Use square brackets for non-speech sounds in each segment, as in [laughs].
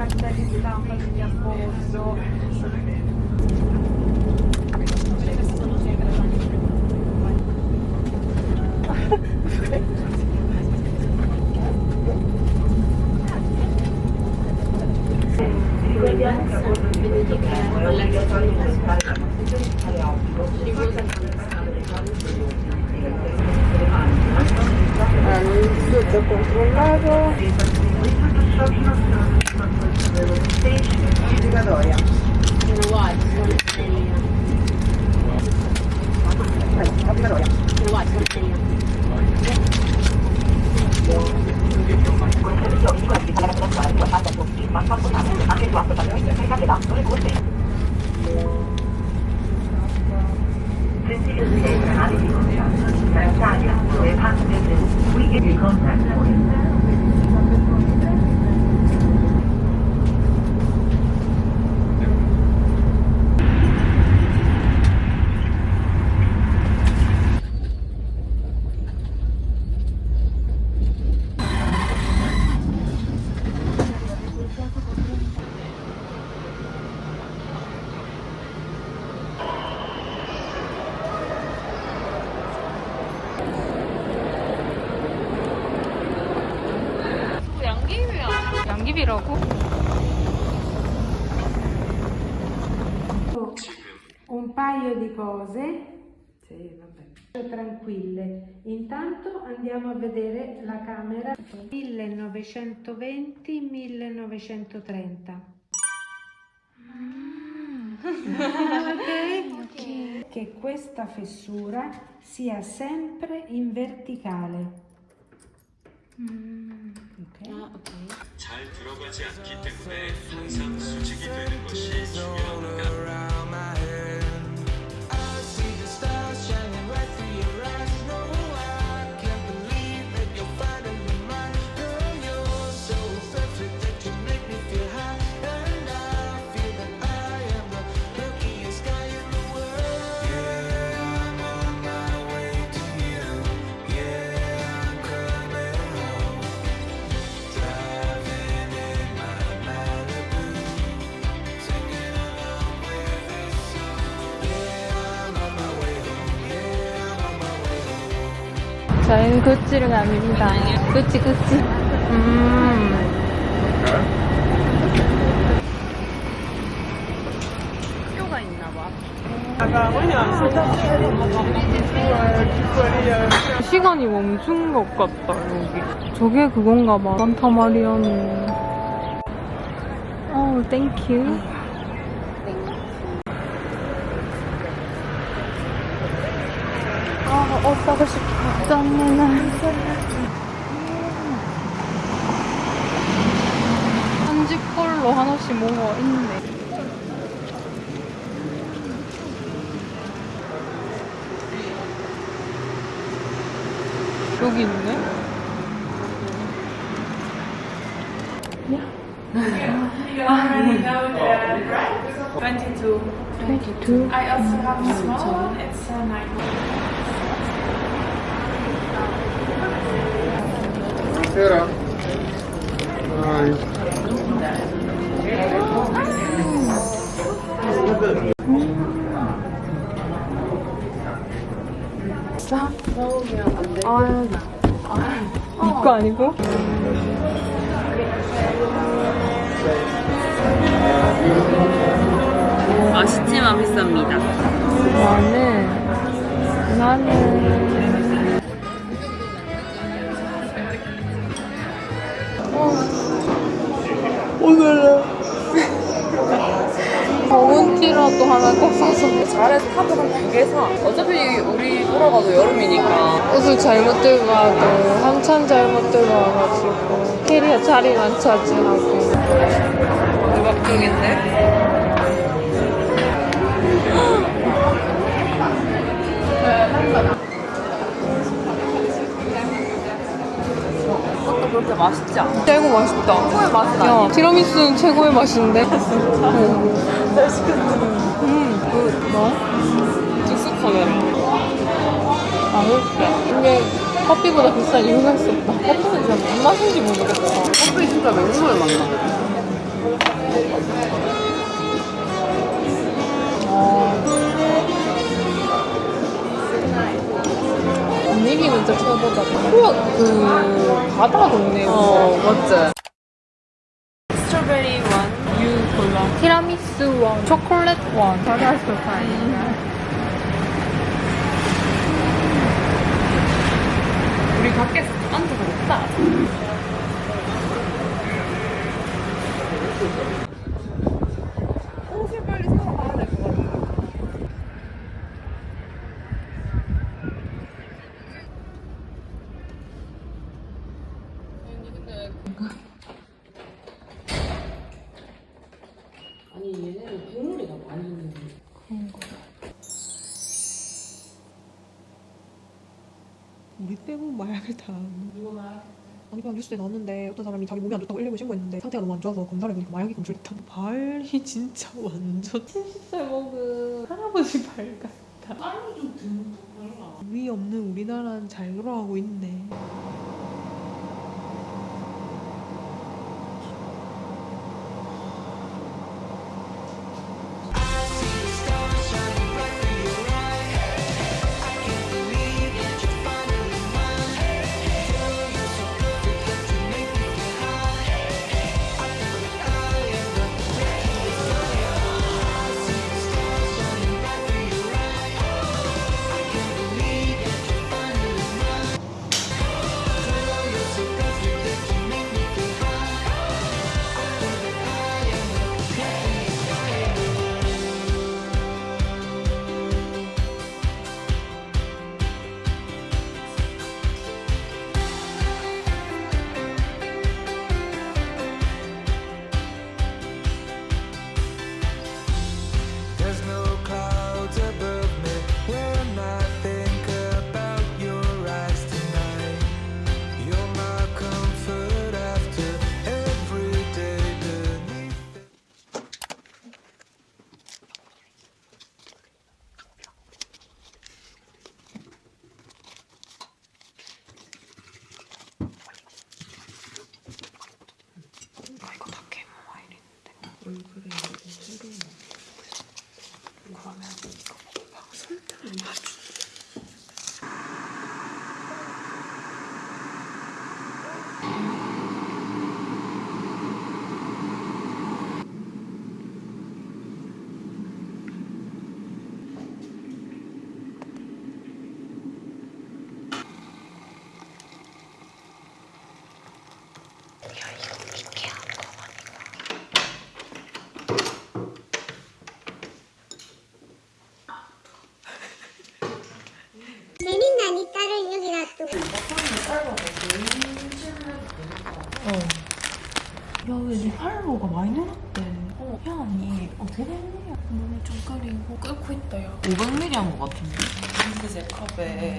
cartelli di stampa degli appoggio. di cose. Sì, vabbè. Tranquille. Intanto andiamo a vedere la camera 1920-1930. [laughs] ok? Che questa fessura sia sempre in verticale. Ok? 잘 들어가지 않기 때문에 항상 수직이 되는 것이 중요합니 저희는 구찌를 갑니다. 구찌, 구찌. 음. 학교가 있나 봐. 시간이 멈춘 것 같다, 여기. 저게 그건가 봐. 산타 마리아는. 어, thank you. 아, 옷 사고 싶어. 짠내나. 한집 걸로 하나씩 뭐가 있네. 아, 이거 아니고? 맛있지만 비쌉니다. 나는, 나는. 버문티라도 하나 꼭 사서. 잘해서 탑을 한두 개 사. 어차피 우리 돌아가도 여름이니까. 옷을 잘못 들고 와도 한참 잘못 들고 와가지고 캐리어 자리만 차지하고 대박 쪽인데? 그렇게 맛있지 않아. 최고 맛있다 최고의 맛은 야 아니야. 티라미수는 최고의 맛인데 [laughs] 음, 그, 뭐? 즉석 카메라. 아 이게 커피보다 비싼 이유가 있었다 커피는 진짜 무슨 맛인지 모르겠어. 커피 진짜 맹물을 만나. 분 진짜 최고다. 우와, 그 바다 동네. 어, 맞지? 스트로베리 원, 유 골라. 티라미수 원, 초콜릿 원. 바다 스타일. 우리 밖에서 앉아서 먹자. 옷을 빨리 사러 가야 될 것 같아. 아니 얘네는 국물이가 많이 있는 우리 때문에 마약을 다. 누가 마약? 아니 그냥 뉴스에 나왔는데 어떤 사람이 자기 몸이 안 좋다고 119에 신고했는데 상태가 너무 안 좋아서 검사를 해보니까 마약이 검출됐다. 발이 [laughs] 진짜 완전 70살 먹은 할아버지 발 같다. 땀이 좀 듬뿍 발라 위 없는 우리나라는 잘 돌아가고 있네. 흰색 컵에.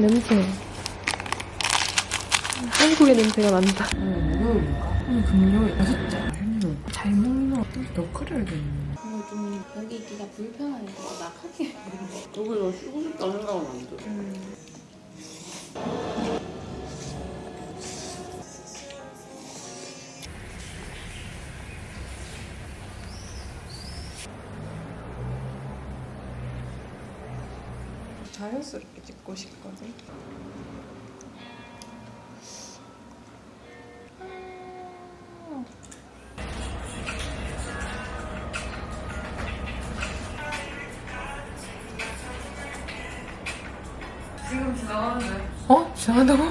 냄새. 한국의 냄새가 난다. 오늘 금요일 여섯째 잘 먹나 더 끓여야겠네 좀 여기 있기가 불편하니까 나가게. 여기서 쉬고 싶다는 생각은 안 들어 자연스럽게 찍고 싶거든. 어? 지나간다고?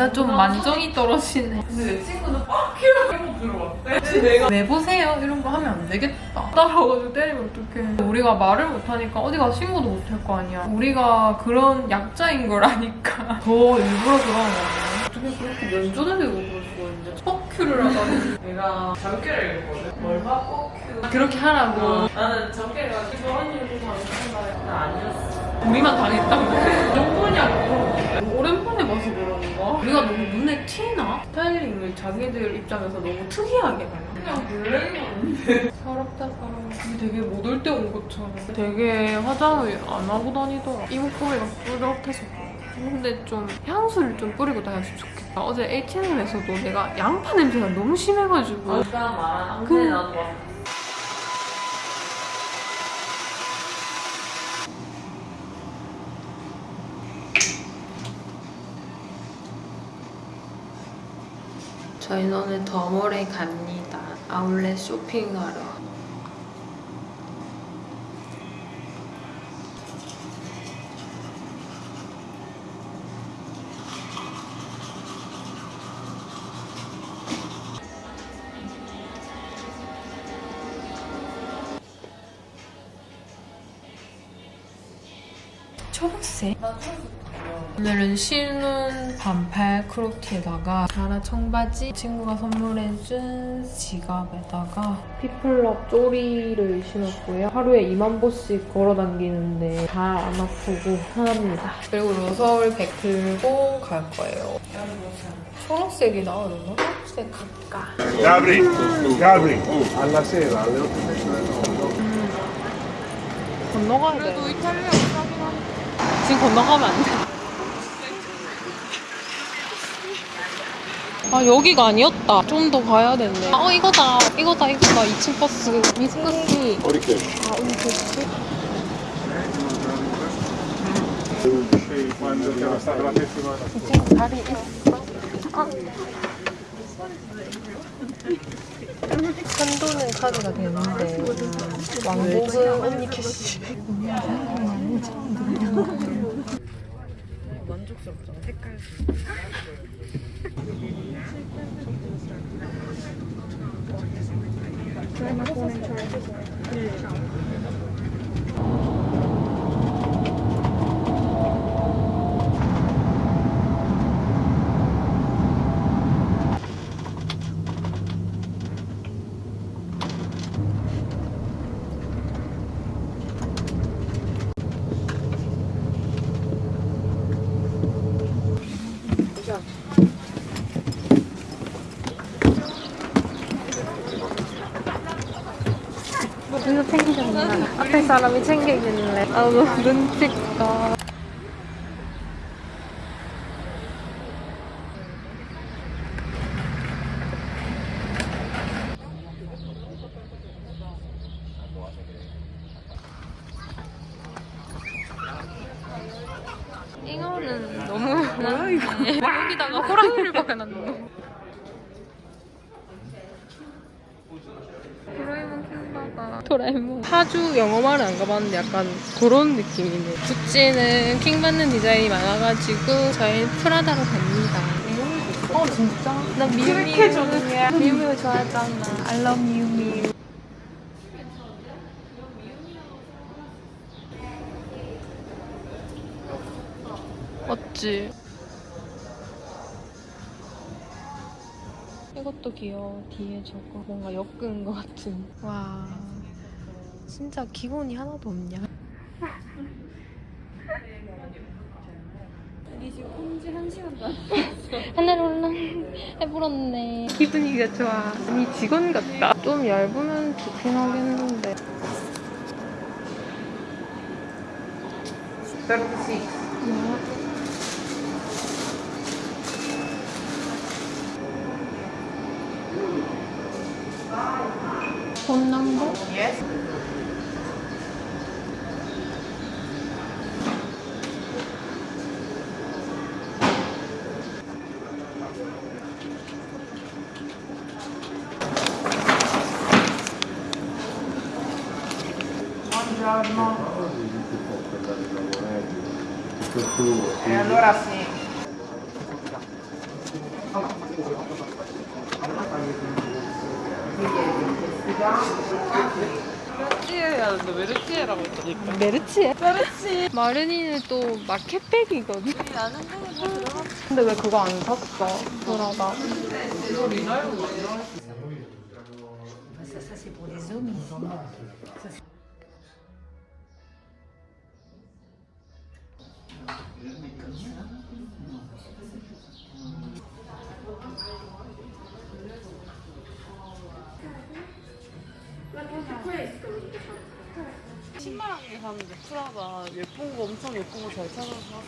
나 좀 만정이 떨어지네. 근데 내 친구는 빡! 이러고 들어왔대. 내가 내 보세요 이런 거 하면 안 되겠다. 따라와가지고 때리면 어떡해. 우리가 말을 못하니까 어디 가서 신고도 못 할 거 아니야. 우리가 그런 약자인 걸 아니까 [laughs] 더 일부러 그러는 거 아니야. 어떻게 그렇게 면전에 대고 그럴 수가 있는데 뻑큐를 하다니. 내가 잠깨를 읽거든. 얼마 뻑큐. 그렇게 하라고. 나는 잠깨를 가지고 저 언니를 좀 당했다 했는데 아니었어. 우리만 당했다고. [laughs] 정보냐고. 오랜만에 봐서 그런가? 우리가 너무 눈에 튀나? 스타일링을 자기들 입장에서 너무 특이하게 해요. 그냥 블랙인데 서럽다 서러워. 되게 못 올 때 온 것처럼 되게 화장을 안 하고 다니더라. 이목구비가 뿌듯해서 근데 좀 향수를 좀 뿌리고 다녔으면 좋겠다. 어제 H&M에서도 내가 양파 냄새가 너무 심해가지고 아까 말한 그- 그... 나도 봤 저희는 오늘 더몰에 갑니다. 아울렛 쇼핑하러. 초록색. 오늘은 신은 반팔 크롭티에다가 자라 청바지 친구가 선물해준 지갑에다가 피플럽 쪼리를 신었고요. 하루에 2만 보씩 걸어 다니는데 잘안 아프고 편합니다. 그리고 로서울 백 들고 갈 거예요. 초록색이 나오려나? 초록색 갈까? Gabri, alla sera alle 8 건너가야 돼. 그래도 이탈리아 싸긴 하니까. 지금 건너가면 안 돼. 아 여기가 아니었다. 좀 더 가야 되네. 어 이거다. 이거다 이거다. 2층 버스. 미스커시. Perché? 아 우리 그치? Quando siamo stati la settimana 자리 있어. 아. 한도는 카드가 되는데 왕복은 언니 캐시. 만족스럽잖아, 색깔. 이거 챙기셨나? 앞에 사람이 챙기길래 아 너무 눈빛가 이거는 너무 뭐야 이거 여기다가 호랑이를 박아놨노 도라에몽 킹받아. 도라에몽. 파주 영어마을 안 가봤는데 약간 그런 느낌이네. 구찌는 킹받는 디자인이 많아가지고 저희 프라다로 갑니다. 어 진짜? 나 미우미우. 미우미우 좋아하잖아. I love 미우미우. 맞지? 이것도 귀여워. 뒤에 저거 뭔가 엮은 것 같은. 와, 진짜 기본이 하나도 없냐? 하늘올랑 [laughs] 해불었네. 기분이가 좋아. 아니 직원 같다. 좀 얇으면 좋긴 하겠는데. 폰 넘버? E allora sì. 메르치에야 너 메르치에라고 했다니까. 메르치에? 마르니는 또 마켓백이거든. 근데 왜 그거 안 샀어? 브라다. 프라다. 예쁜 거 엄청 예쁜 거 잘 찾아서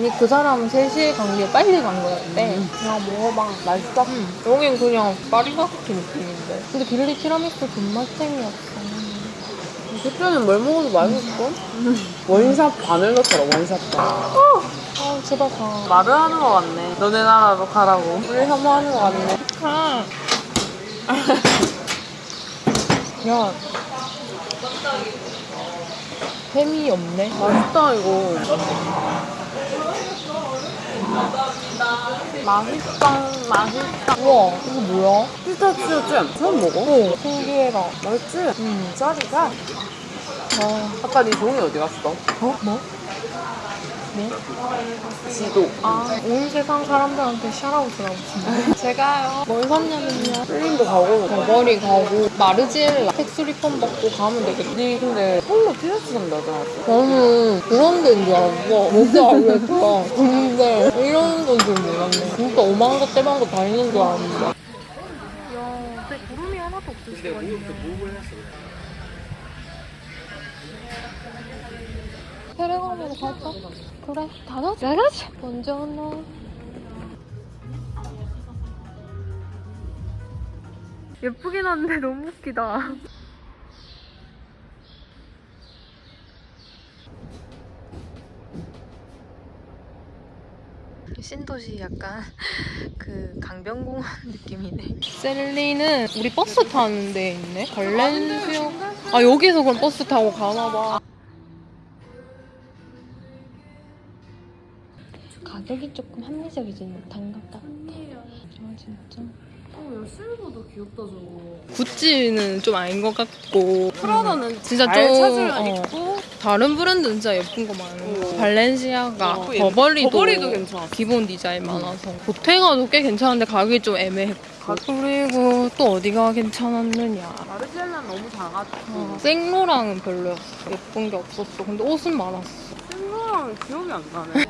아니 그 사람은 3시에 간 게 빨리 간 거였대. 그냥 먹어봐. 맛있어? 여긴 그냥 파리바게트 느낌인데. 근데 빌리 티라미수 존맛탱이었어. 그때는 뭘 먹어도 맛있고. one shot 반을 넣더라, one shot 반. 아 제발 가. 말을 하는 거 같네. 너네 나라로 가라고. 우리 혐오하는 거 같네. 가. [laughs] 야. 햄이 없네. 맛있다, 이거. 맛있다, 맛있다. 우와 이거 뭐야? 피스타치오 잼. 처음 먹어? 오 신기해라. 맛있지? 응. 짜리 짜. 아, 아까 네 종이 어디 갔어? 어? 뭐? 지도. 아, 온 세상 사람들한테 샤라웃을 하고 싶네. 제가요. 뭘 샀냐면요. 필링도 가고. 버버리 가고, 마르지엘라 텍스 리폰 받고 가면 되겠다. 네 근데 홀로 티셔츠 산다잖아. 저는 그런 데인 줄 알았어. 뭔지 알겠어. 근데 이런 건 줄 몰랐네. 진짜 오만 거 떼만 거 다 있는 줄 알았는데. 야, 근데 구름이 하나도 없을 수가 있냐. 페레감으로 갈까? 그래, 다 가자. 다 가자. 언제 오나? 예쁘긴 한데 너무 웃기다. 신도시 약간 그 강변공원 [laughs] 느낌이네. 셀리는 우리 버스 타는 데 있네. 발렌시아. 아 여기서 그럼 버스 타고 가나 봐. 가격이 조금 합리적이지 못한 것 같아. 아 진짜. 어, 야, 실버도 귀엽다, 저거. 구찌는 좀 아닌 것 같고 프라다는 진짜 잘좀 찾으면 어, 있고. 다른 브랜드는 진짜 예쁜 거 많은 거 발렌시아가 어, 버버리도, 버버리도 괜찮았어. 기본 디자인 많아서 보테가도 꽤 괜찮은데 가격이 좀 애매했고 그리고 또 어디가 괜찮았느냐 마르지엘라는 너무 작아지고. 어, 생로랑은 별로였어 예쁜 게 없었어 근데 옷은 많았어 생로랑 기억이 안 나네.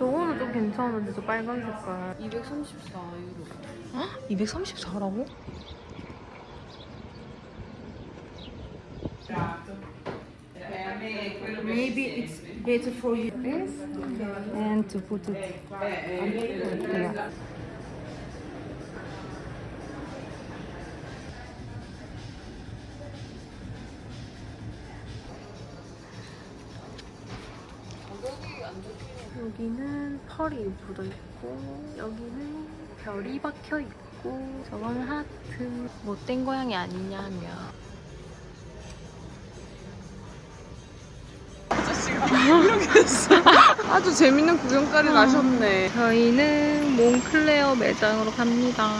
요거는 좀 괜찮은데 저 빨간 색깔 234유로. 234라고? Maybe it's better for you this and to put it here. 여기는 펄이 묻어 있고 여기는 별이 박혀 있고 저거는 하트. 못된 고양이 아니냐며 아주 재밌는 구경거리 나셨네. 저희는 몽클레어 매장으로 갑니다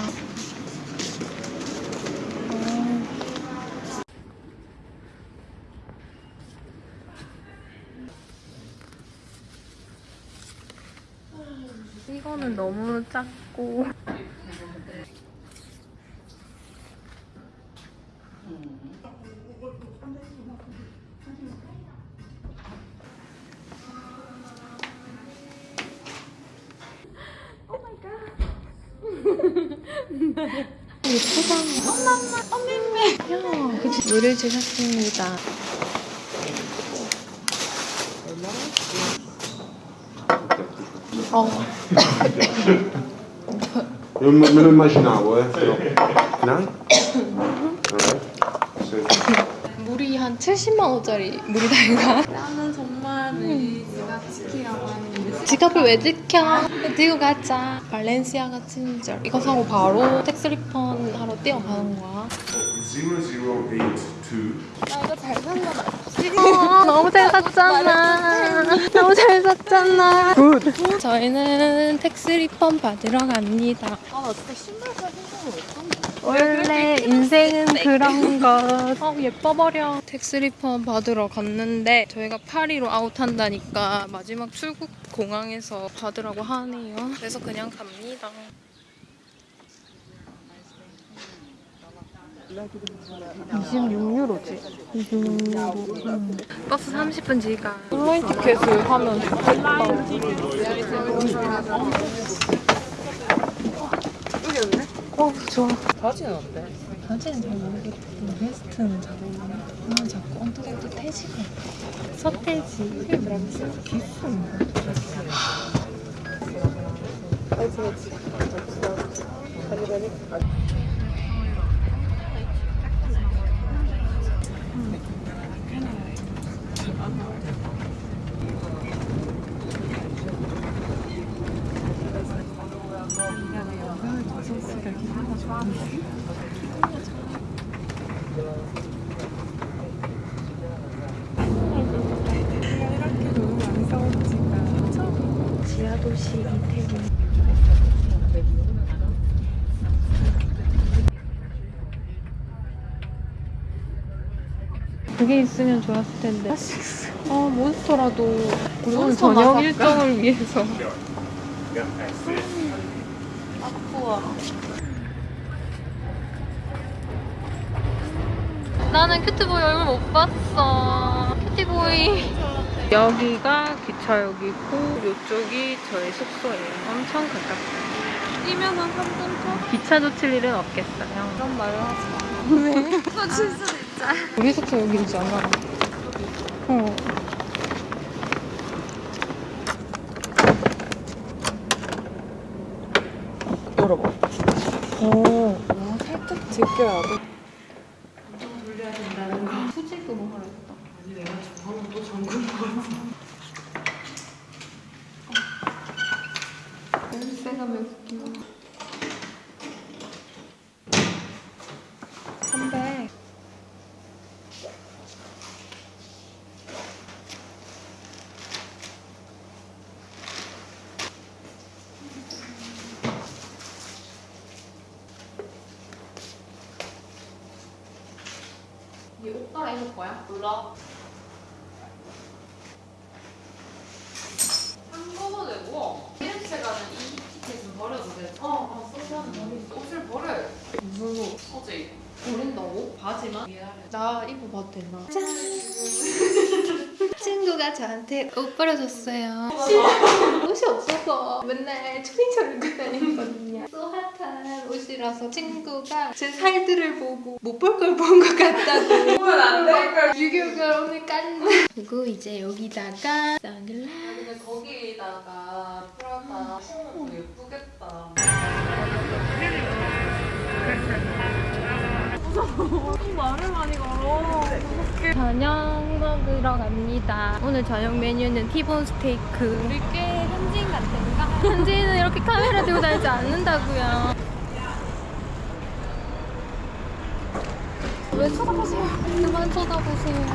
이거는 너무 작고 예쁘다. 엄마, 엄마, 엄마. 야, 그치. 물을 주셨습니다. 어, Io me lo immaginavo, eh. Però. No? 물이 한 70만 원짜리 물이다 이가. 나는 정말 우리 제가 지키라고 하는 게 지갑을 왜 지켜? 들고 가자. 발렌시아가 친절. 이거 사고 바로 텍스 리펀 하러 뛰어가는 거야. 0082. 어, 너무 잘 샀잖아. [laughs] 너무 잘 샀잖아. Good. 저희는 tax refund 받으러 갑니다. 아, 나 진짜 신발 살 생각을 못한다. 원래 인생은 그런 것. 어, 예뻐버려. tax refund 받으러 갔는데 저희가 파리로 아웃한다니까 마지막 출국 공항에서 받으라고 하네요. 그래서 그냥 갑니다. 버스 30분 지가. 온라인 티켓을 하면 좋겠다. 어, 좋아. 바지는 어때? 바지는 잘 모르겠고 베스트는 잘 어울리네. 아 자꾸 엉뚱하게 또 태지가 서태지. 비싼가? 지 하도시 그게 있으면 좋았을 텐데. 아 몬스터라도 우리 오늘 저녁 일정을 위해서. 나는 cutie boy 얼굴 못 봤어. cutie boy. 여기가 기차역이고 이쪽이 저희 숙소예요. 엄청 가깝다. 뛰면은 3분 기차 놓칠 일은 없겠어요. 그런 말을 하지 마. 왜? 놓칠 수도 있잖아. 우리 숙소 여기지 않아? 어. 열어봐. 오. 아, 살짝 제껴야 돼. 수직으로 하랬다. 아니 내가 방금 또 잠근 거 같아. 열쇠가 몇 개야? 300. 이옷 갈아입을 거야? 몰라. 한꺼번에고 이렇게 가는 이 티켓은 버려도 돼. 어, 어, 소주하는 버리 옷을 버려. 무슨 옷? 어제 버린다고? 바지만? 나 입어봐도 되나? 짠! 친구가 저한테 옷 버려줬어요. 옷이 없어서 맨날 초딩처럼 입고 다니거든요. 또 핫한 옷이라서 친구가 제 살들을 보고 못 볼 걸 본 것 같다고. 보면 안 될걸. 유교가 오늘 깠네. 그리고 이제 여기다가 선글라스. 근데 거기다가 프라다 말을 많이 걸어. 저녁 먹으러 갑니다. 오늘 저녁 메뉴는 티본 스테이크. 우리 꽤 현지인 같은가? 현지인은 이렇게 카메라 들고 다니지 않는다고요. 왜 쳐다보세요? 그만 쳐다보세요.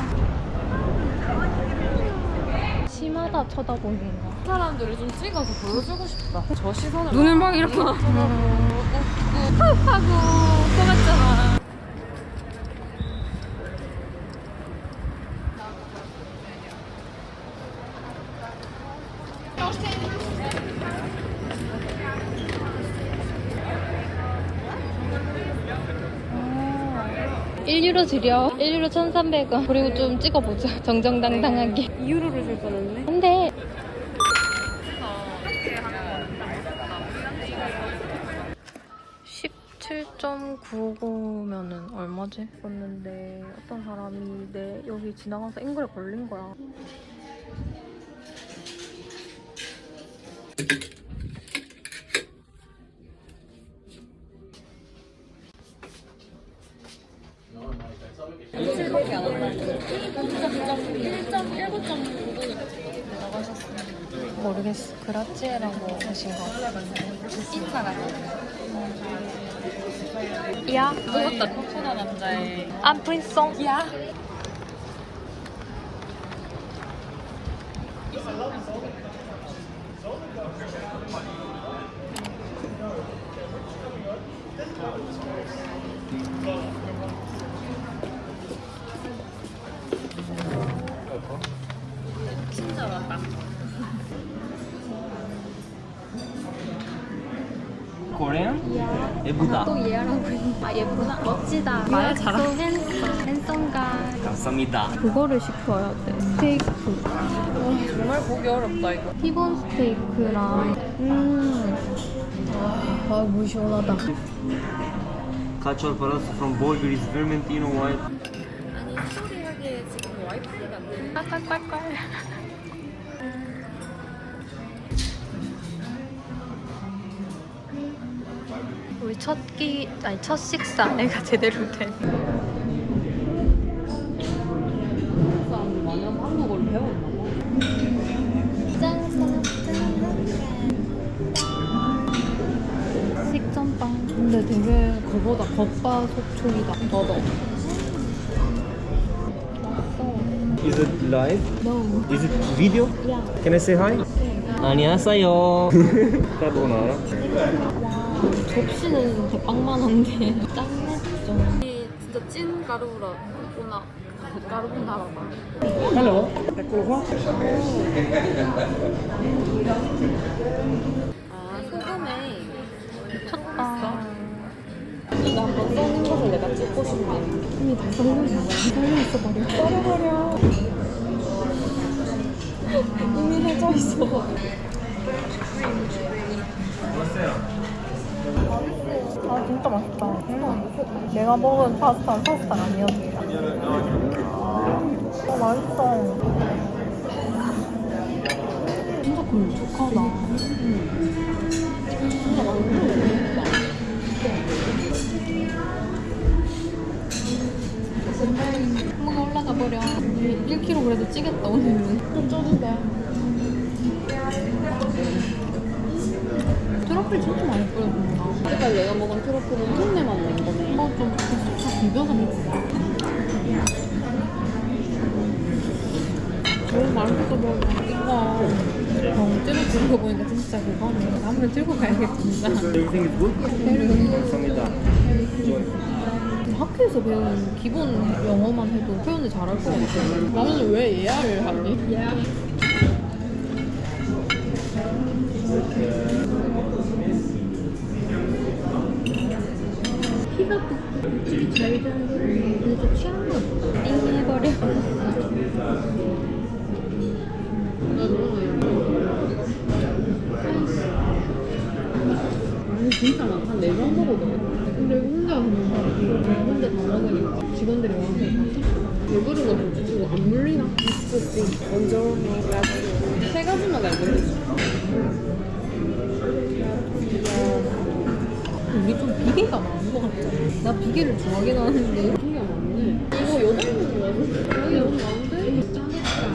심하다 쳐다보는 거. 사람들을 좀 찍어서 보여주고 싶다. 저 시선을 눈을 막 이렇게 막 하고 떠났잖아. 아, 1유로 드려. 1유로 1,300원. 그리고 좀 찍어보자. 정정당당하게. 2유로를 줄 뻔했네. 안 돼. (17.99면은) 얼마지? 썼는데 어떤 사람이 내 여기 지나가서 앵글에 걸린 거야 모르겠어. 그라치에라고 하신 거. 인사 같아. 야, 무섭다 코코나 남자의 안 프린송. 야. 그거를 시켜야 돼 스테이크 정말 보기 어렵다 이거 티본 스테이크랑 음아 물 시원하다 Cacio al palazzo from Bolgris, Vermentino White. 아니 스토리하게 지금 와이프가 안 돼. 깔깔깔깔. 우리 첫 끼, 아니 첫 식사 내가 제대로 된. 근데 되게 그거보다 겉바 속촉이다 더더 Is it live? No Is it video? Yeah. Can I say hi? 안녕하세요. [laughs] 까보나라. 접시는 대빵만한데 짱냈죠 진짜 찐 가루라 코코나 가루나라다. Hello. 소금에 미쳤다. 이거 한번 내가 찍고 싶네. 이미 다 썰렸어 썰려있어 버려 썰어버려 이미 해져 있어. 아 진짜 맛있다. 음. 내가 먹은 파스타는 파스타가 아니었습니다. 어 맛있어. 진짜 걸쭉하 찌겠다 오늘은 좀 쪄도 돼 트러플 진짜 많이 뿌려준다 여태까지 내가 먹은 트러플은 흉내만 낸 거네. 이거 좀다 비벼서 먹자 너무 맛있어 보여 이거 병째로 들고 보니까 진짜 그거네. 다음에 들고 가야겠다 진짜. Everything is good? 감사합니다. 학교에서 배운 기본 영어만 해도 표현을 잘할 것 같아 나는 왜 예야를 하니? 피가 뚝뚝 잘 자고 근데 좀 취한 거 같다 띵해버려 아니 진짜 많다. 네번 먹어도. 근데 혼자 하는 거 혼자 다 먹으니까 직원들이 와서 왜 그런 거 굳이 주고 안 물리나? 먼저 세 가지만 알고 있어. 우리 좀 비계가 많은 것 같아 나 비계를 좋아하긴 하는데 비계가 많네. 이거 여덟 명 좋아서. 여기 너무 많은데?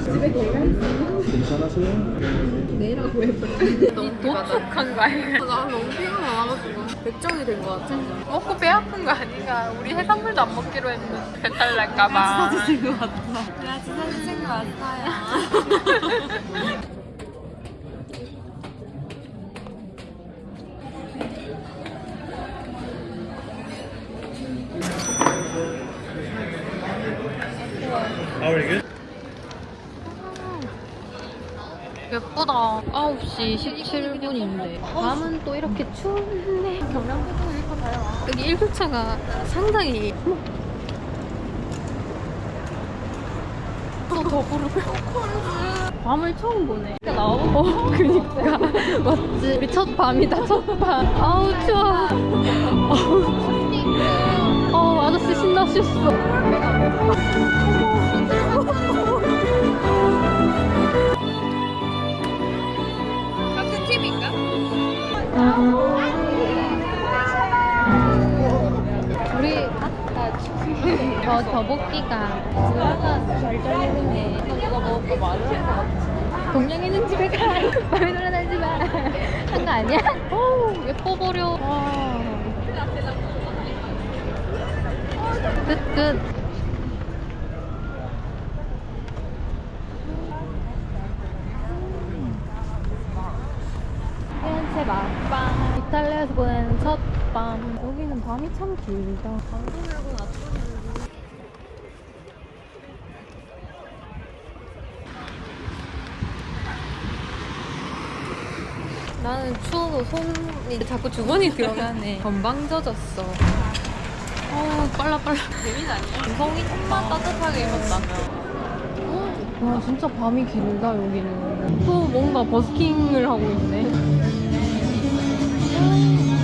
집에 개가 있어. 괜찮으세요? 내라고 해봐 너무 도착한 거 아니야? 나 너무 피가 많아가지고 백정이 된거 같아. 먹고 배 아픈 거 아니가? 우리 해산물도 안 먹기로 했는데 배탈 날까봐. 사진 것 같아 나 진짜 사진 찍어 왔어요. [laughs] Very good. 예쁘다 9시 17분인데 밤은 또 이렇게 추운데 경량고등 읽고 가요 여기 1교차가 상당히 또 더 부르고. 밤을 처음 보네. 나와보 어, 그니까. 맞지 우리 첫 밤이다 첫밤. 아우 추워. 어우. 어, 아저씨 신나셨어 우리 아까 저 더복기가 누나가 잘 잘리네 누가 먹을까 말을 할것 동양에는 집에 가. 밤에 돌아다니지 마. 한 거 아니야? 오, 예뻐 버려. 와. 끝, 끝. 피렌체 맛밤. 이탈리아에서 보낸 첫 밤. 여기는 밤이 참 길다. 방구 들고 낮잠 나는 추워서 손이 자꾸 주머니 들어가네. [laughs] 건방 져졌어. 어우, 빨라, 빨라. 재민 아니야? 성이 좀만 따뜻하게 입었다면. 와, 진짜 밤이 길다, 여기는. 또 뭔가 버스킹을 하고 있네. [laughs]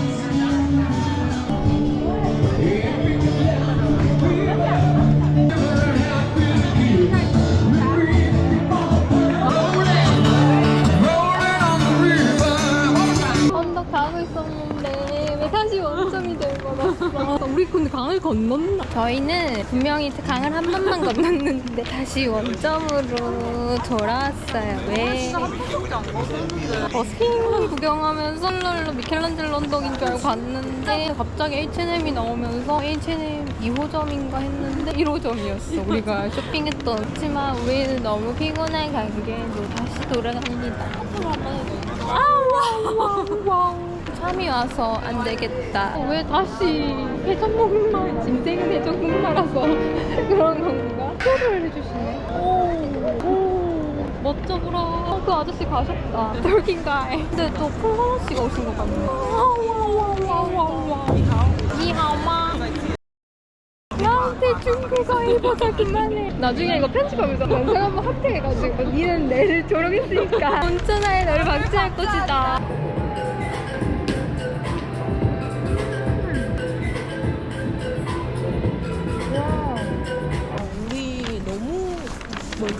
우리 근데 강을 건넜나? 저희는 분명히 강을 한 번만 [laughs] 건넜는데 다시 원점으로 돌아왔어요. 왜? 버스킹 구경하면서 랄랄라 미켈란젤로 언덕인 줄 알고 갔는데 [laughs] 갑자기 H&M이 나오면서 H&M 2호점인가 했는데 1호점이었어. 우리가 쇼핑했던 하지만 우리는 너무 피곤한 관계로 다시 돌아갑니다. 아우 참이 와서 안 되겠다. 어, 왜 다시 해장국말, 짐생은 해장국말라서 그런 건가? 표를 해주시네. 오, 오, 멋져 보라. 어, 그 아저씨 가셨다. 돌긴 가이. 근데 또 폴가나 씨가 오신 것 같네. 와와와와와. 니하오마. 나한테 중국어 그만해. 나중에 이거 편집하면서 영상 한번 합태해가지고 니는 내를 졸업했으니까 온천하에 [laughs] 너를 박제할 것이다.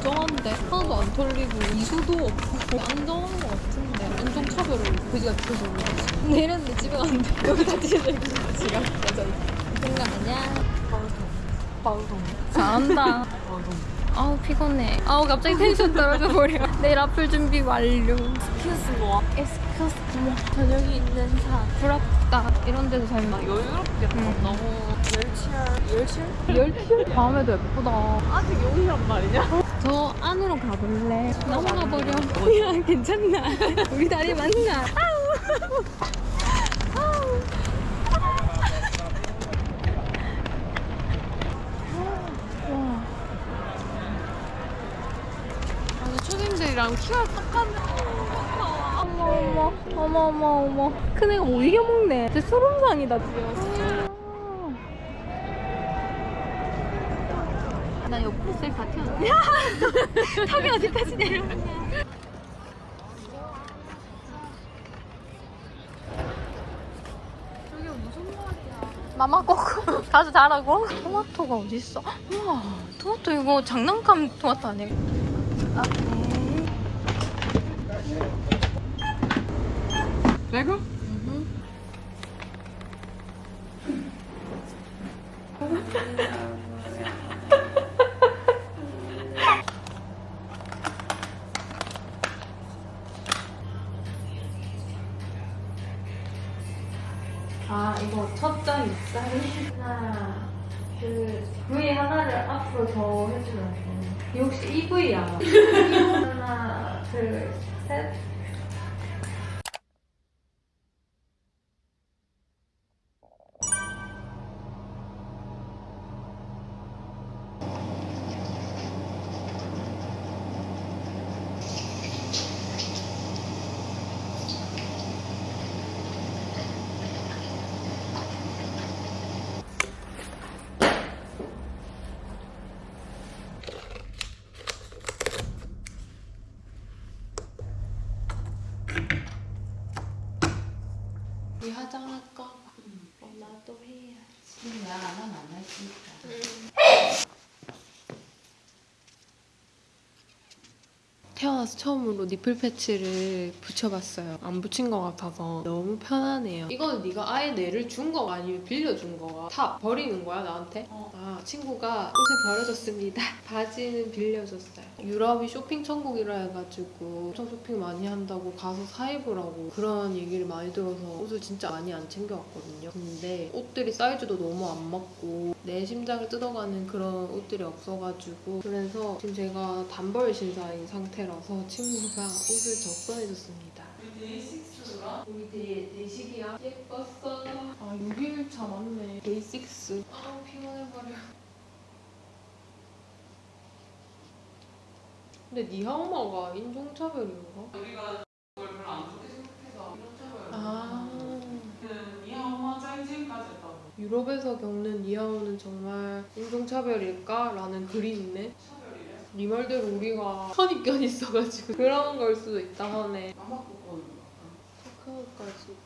멀쩡한데 하나도 안 털리고 이수도 없고 안정한 것 같은데 인종 차별을 그지같이 해서 그런지 내렸는데 집에 갔는데 [laughs] 여기 다 찢어져있고 지가 여자 생각 아니야? 방송 잘한다. 아우 피곤해. 아우 갑자기 텐션 떨어져 버려. [laughs] 내일 앞을 준비 완료. 스키스 뭐 에스큐스 뭐 저녁이 있는 사 부럽다. 이런 데서 살면 여유롭겠다. 너무 열치열 열칠? 열칠 밤에도 예쁘다. 아직 여기란 말이냐? 저 안으로 가볼래? 넘어가 버려. 야 괜찮나? 우리 다리 맞나? 아우. 아우. 와. 아니 초딩들이랑 키가 똑같네. 어머 어머 어머 어머 어머 큰 애가 못 이겨먹네 진짜 소름상이다 나 옆으로 셀다 튀었네 [laughs] [laughs] 턱이 어디까지 내려오냐 마마 꼬고 가서 [laughs] 자라고? 토마토가 어딨어? 우와 토마토 이거 장난감 토마토 아니야? 아, 네. 레고? 둘 셋 우리 화장할까? 어, 나도 해야지 나안 하면 안 할수니까 태어나서 처음으로 니플 패치를 붙여봤어요. 안 붙인 것 같아서 너무 편하네요. 이거는 네가 아예 내를 준 거가 아니면 빌려준 거가 다 버리는 거야 나한테? 아 친구가 옷을 버려줬습니다. [laughs] 바지는 빌려줬어요. 유럽이 쇼핑 천국이라 해가지고 엄청 쇼핑 많이 한다고 가서 사 입으라고 그런 얘기를 많이 들어서 옷을 진짜 많이 안 챙겨왔거든요. 근데 옷들이 사이즈도 너무 안 맞고 내 심장을 뜯어가는 그런 옷들이 없어가지고 그래서 지금 제가 단벌 신사인 상태라서 친구가 옷을 적선해줬습니다. 데이식스가? 우리 데, 데이식이야? 예뻤어. 아 6일차 맞네. 데이식스. 아 피곤해버려. 근데 니 엄마가 인종차별인가? 우리가 그걸 별로 안 좋게 생각해서 이런 차별. 아. 이 엄마 짱진까지 했다고. 유럽에서 겪는 이하오는 정말 인종차별일까? 라는 글이 있네. 네 말대로 우리가 선입견 있어가지고 [laughs] 그런 걸 수도 있다 하네. 카카오까지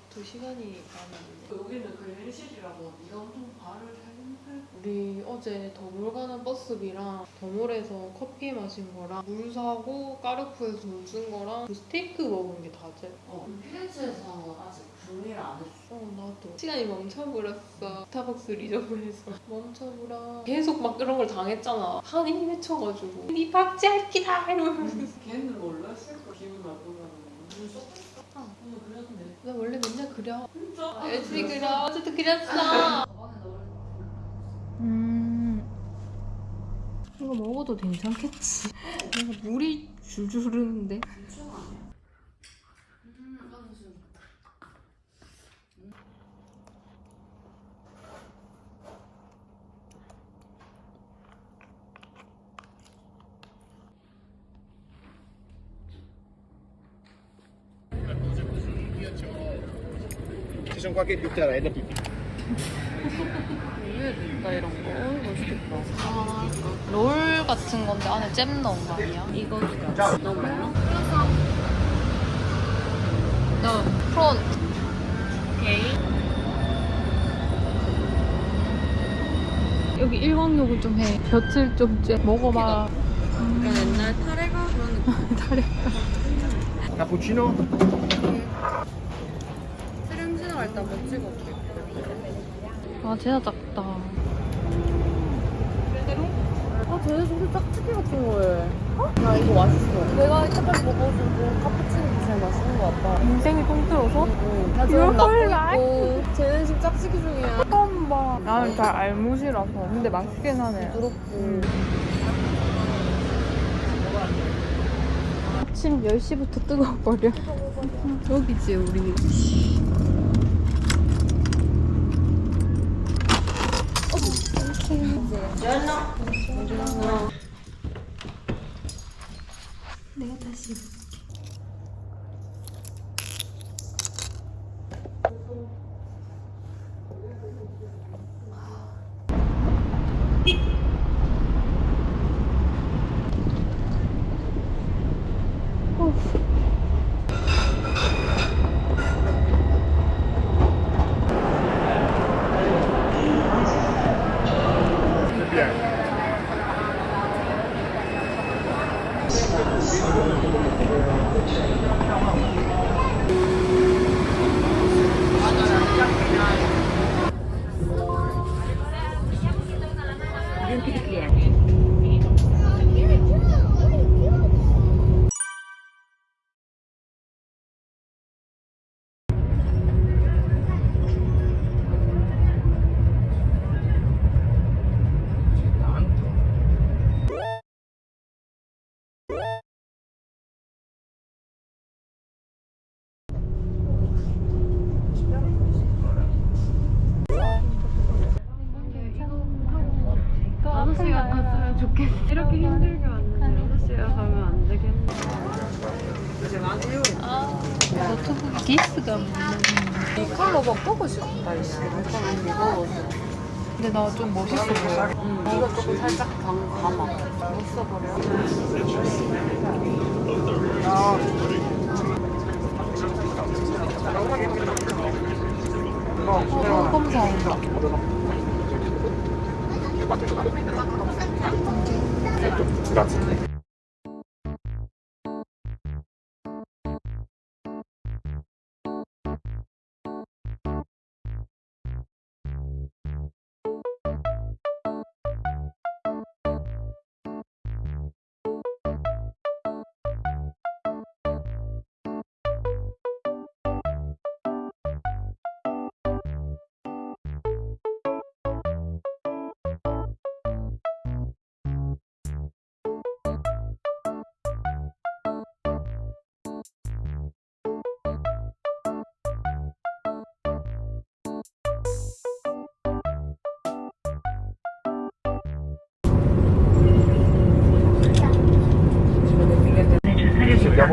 두 시간이 남았네. 여기는 그랜실이라고 네가 엄청 발을 우리 어제 더몰 가는 버스비랑 더몰에서 커피 마신 거랑 물 사고 까르푸에서 물 쓴 거랑 그 스테이크 먹은 게 다제. 어, 피렌체에서 아직 준비를 안 했어. 어 나도. 시간이 멈춰버렸어. 스타벅스 리저브에서. [laughs] 멈춰버려 계속 막 그런 걸 당했잖아. 한이 맺혀가지고. 니 박제할 기다! 이러면서. 걔는 몰랐을 거 기분 나쁘다는 눈 쏙. 아. 오늘 그랬는데. 나 원래 맨날 그려. 진짜? 열심히 그려. 어제도 그렸어. 음. 이거 먹어도 괜찮겠지? 뭔가 물이 줄줄 흐르는데 Ci sono qualche piuttarella più 나 이런 거 맛있겠다 롤 같은 건데 안에 잼 넣은 거 아니야? 이거 너무 많아? 너 프론 오케이 여기 일광욕을 좀 해. 볕을 좀 쬐. 먹어봐. 옛날 타레가 그런 느낌. [laughs] 타레가. 때 한번 찍어볼게. 아, 진짜 작다. 아, 쟤네 진짜 짝짓기 같은 거에. 어? 야, 이거 맛있어. 내가 이때까지 먹어준 카푸치노 제일 맛있는 것 같다. 인생이 통틀어서? 응. 나 지금 낳고 있고. 쟤는 지금 짝짓기 중이야. 처음 봐. 나는 잘 알못이라서. 근데 맛있긴 하네. 부럽고. 아침 10시부터 뜨거워버려. 여기지, 우리. 내가 다시 이. 이 컬러 막 보고 싶다, 이씨. 잠깐만 무거워서. 근데 나 좀 멋있어 보여. 응, 이거 조금 살짝 감, 감아. 못 써버려.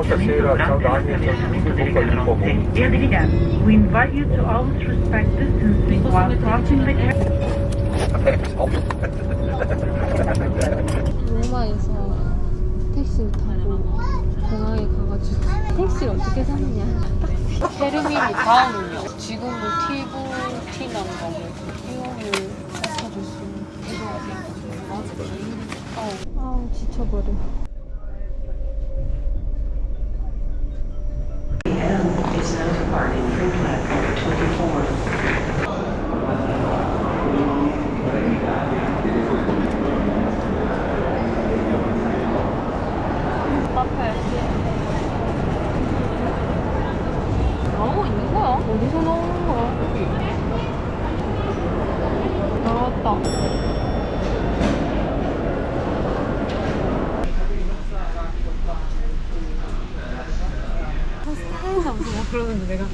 Via Diligenti. We invite you to always respect distancing while crossing the 로마에서 택시를 타고 공항에 가가지고 택시를 어떻게 샀냐 테르미니 다음은요. 지금도 티브, 뭐 이거를 찾아줄 수 있는. 어. 아우 지쳐버려 is now departing from platform 24. 카페 나오고 있는 거야? 어디서 나오는 거야? 나왔다 그러는데 내가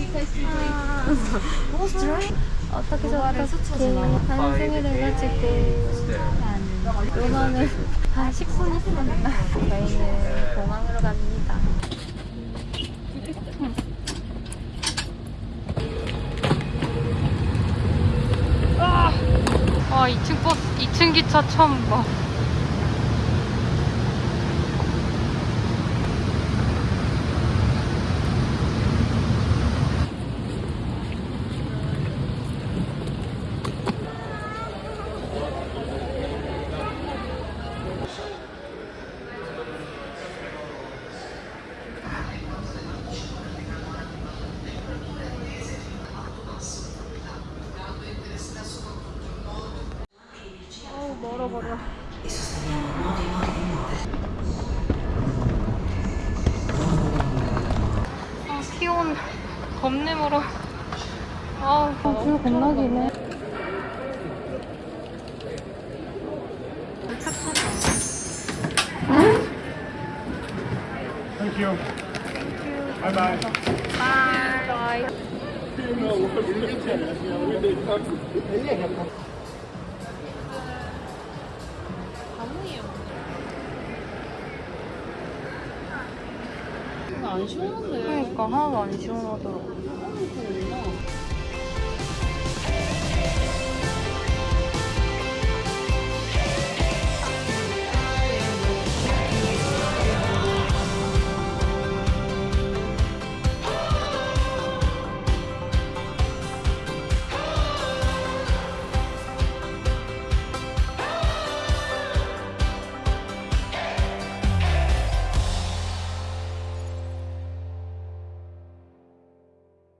어떻게 저렇게 한승을 해가지고 요만을 한 10분 있었나 저희는 공항으로 갑니다 아, 와 2층 버스 2층 기차 처음 봐 어우 멀어버려 아 키온 멀어 아우 줄 겁나 기네